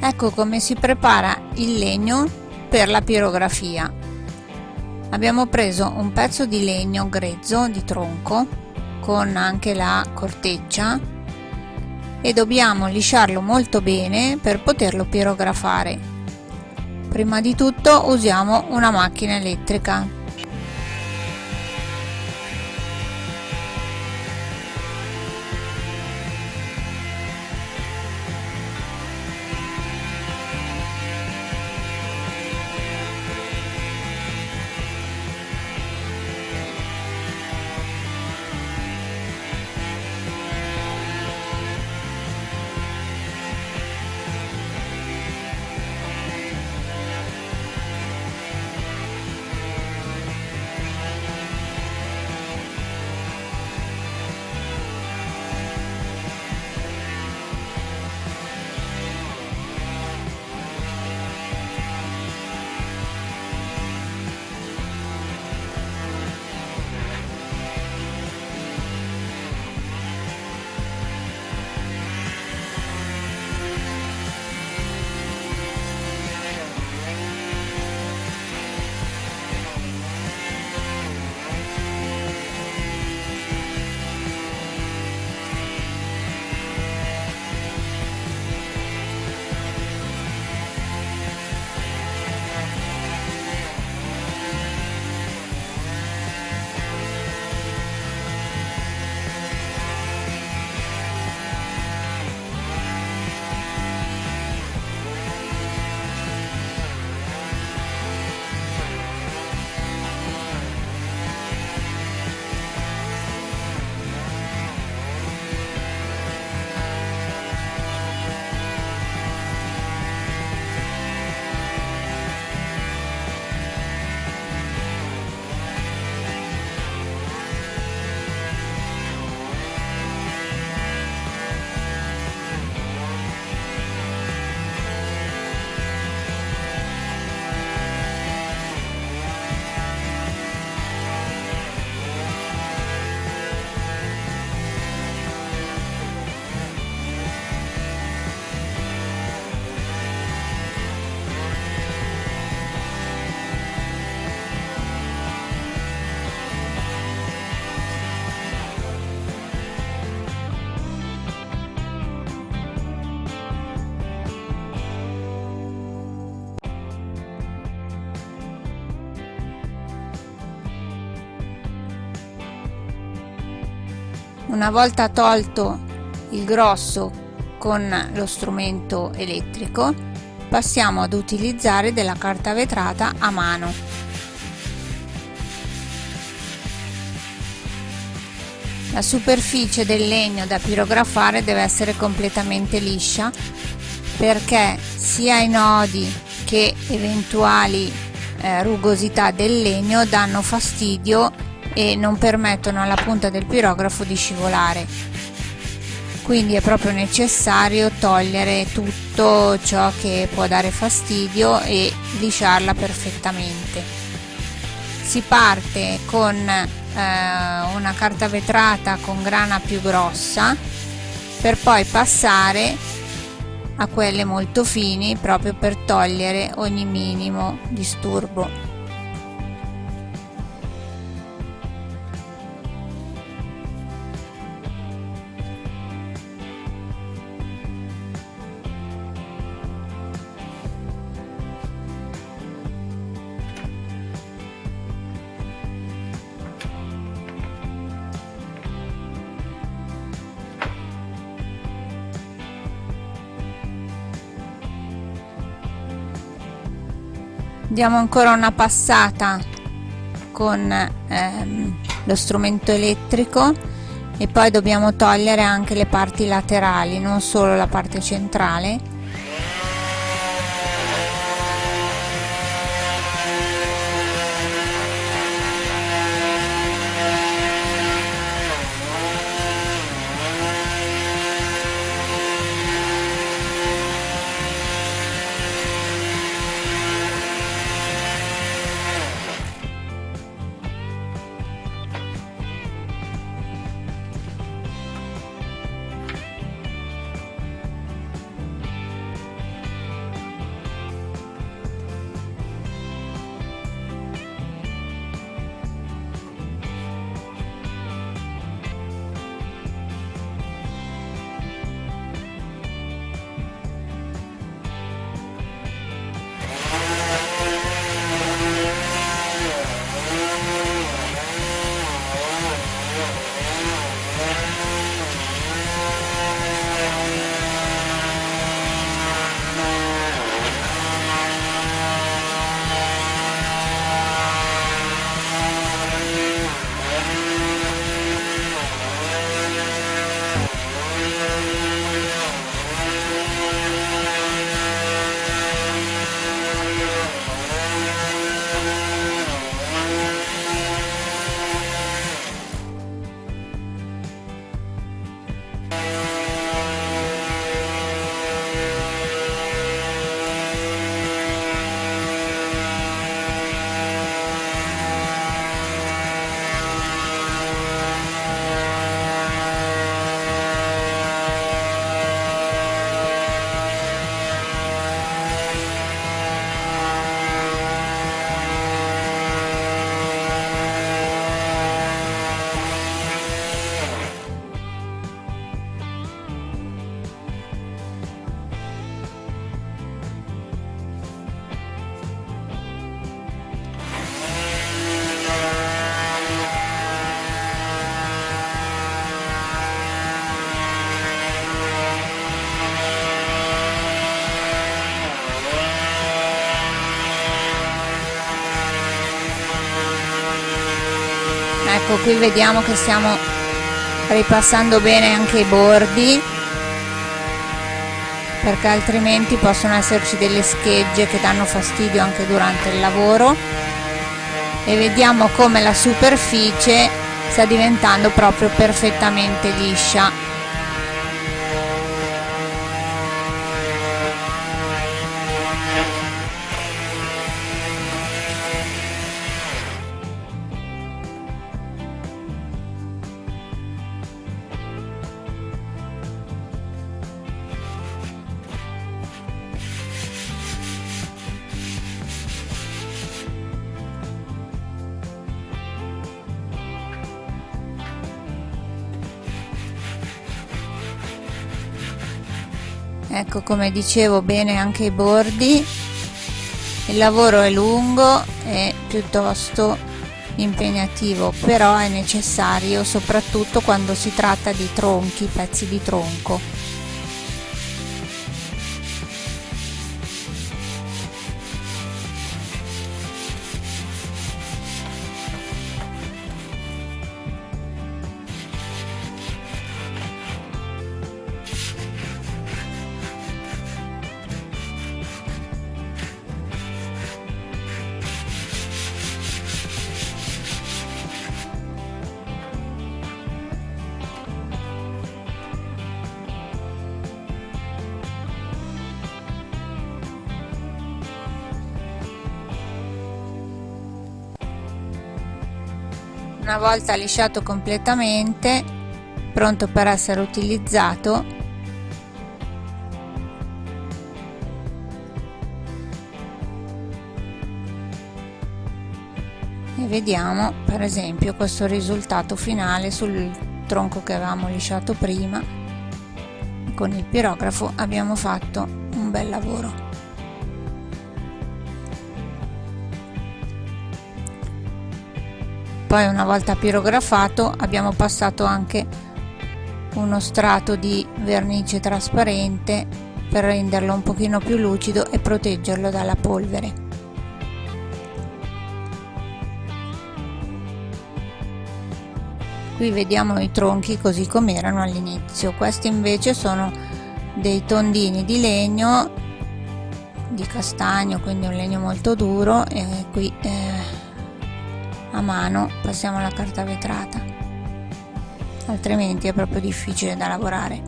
ecco come si prepara il legno per la pirografia. Abbiamo preso un pezzo di legno grezzo di tronco con anche la corteccia e dobbiamo lisciarlo molto bene per poterlo pirografare. Prima di tutto usiamo una macchina elettrica una volta tolto il grosso con lo strumento elettrico passiamo ad utilizzare della carta vetrata a mano. La superficie del legno da pirografare deve essere completamente liscia perché sia i nodi che eventuali eh, rugosità del legno danno fastidio e non permettono alla punta del pirografo di scivolare. Quindi è proprio necessario togliere tutto ciò che può dare fastidio e lisciarla perfettamente. Si parte con eh, una carta vetrata con grana più grossa per poi passare a quelle molto fini proprio per togliere ogni minimo disturbo diamo ancora una passata con ehm, lo strumento elettrico e poi dobbiamo togliere anche le parti laterali non solo la parte centrale ecco qui vediamo che stiamo ripassando bene anche i bordi perché altrimenti possono esserci delle schegge che danno fastidio anche durante il lavoro. E vediamo come la superficie sta diventando proprio perfettamente liscia ecco come dicevo bene anche i bordi. Il lavoro è lungo e piuttosto impegnativo però è necessario soprattutto quando si tratta di tronchi pezzi di tronco una volta lisciato completamente pronto per essere utilizzato. E vediamo per esempio questo risultato finale sul tronco che avevamo lisciato prima. Con il pirografo abbiamo fatto un bel lavoro poi una volta pirografato abbiamo passato anche uno strato di vernice trasparente per renderlo un pochino più lucido e proteggerlo dalla polvere. Qui vediamo i tronchi così come erano all'inizio. Questi invece sono dei tondini di legno di castagno quindi un legno molto duro e qui eh, mano passiamo alla carta vetrata. Altrimenti è proprio difficile da lavorare.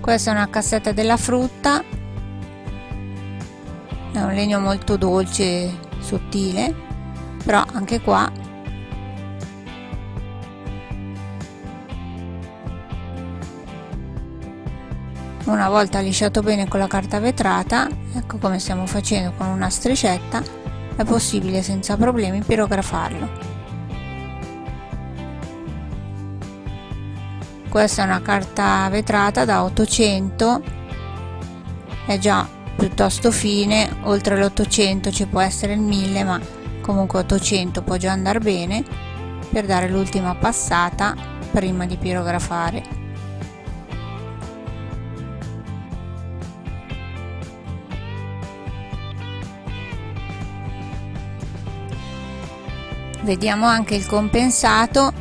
Questa è una cassetta della frutta. È un legno molto dolce sottile però anche qua una volta lisciato bene con la carta vetrata ecco come stiamo facendo con una striscetta è possibile senza problemi pirografarlo. Questa è una carta vetrata da 800 è già piuttosto fine oltre l'800 ci può essere il 1000 ma comunque 800 può già andare bene per dare l'ultima passata prima di pirografare vediamo anche il compensato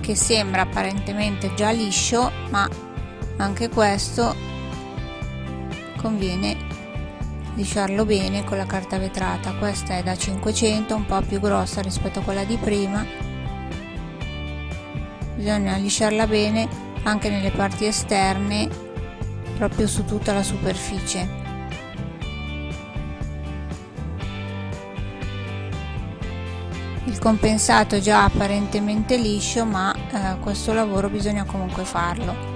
che sembra apparentemente già liscio ma anche questo conviene lisciarlo bene con la carta vetrata. Questa è da 500 un po' più grossa rispetto a quella di prima. Bisogna lisciarla bene anche nelle parti esterne proprio su tutta la superficie il compensato è già apparentemente liscio ma eh, questo lavoro bisogna comunque farlo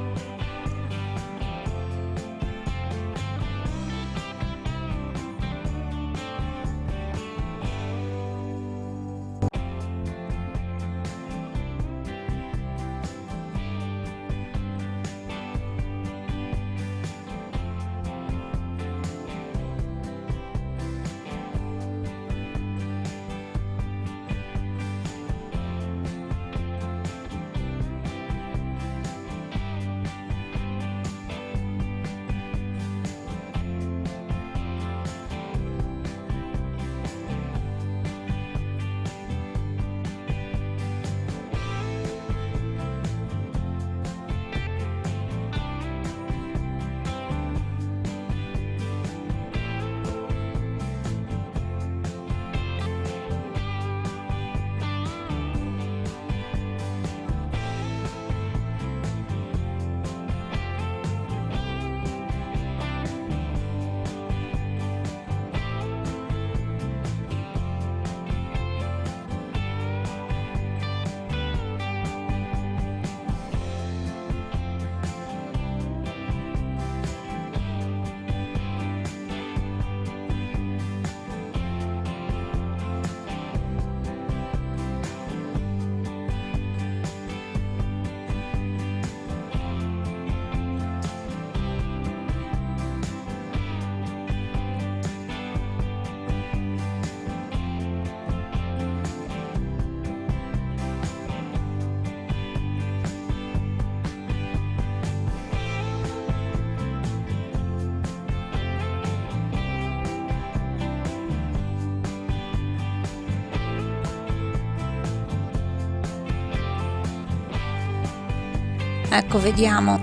ecco vediamo.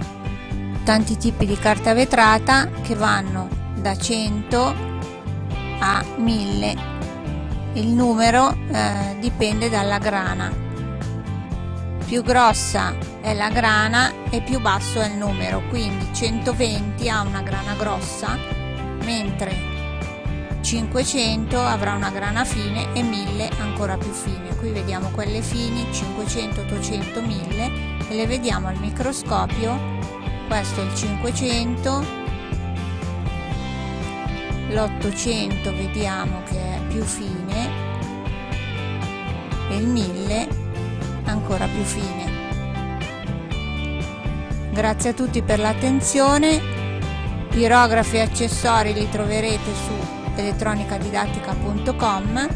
Tanti tipi di carta vetrata che vanno da 100 a 1000 il numero eh, dipende dalla grana. Più grossa è la grana e più basso è il numero quindi 120 ha una grana grossa mentre 500 avrà una grana fine e 1000 ancora più fine. Qui vediamo quelle fini 500 800 1000 e le vediamo al microscopio. Questo è il 500 l'800 vediamo che è più fine e il 1000 ancora più fine. Grazie a tutti per l'attenzione. Pirografi e accessori li troverete su elettronicadidattica.com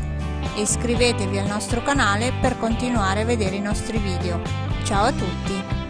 e iscrivetevi al nostro canale per continuare a vedere i nostri video. Ciao a tutti!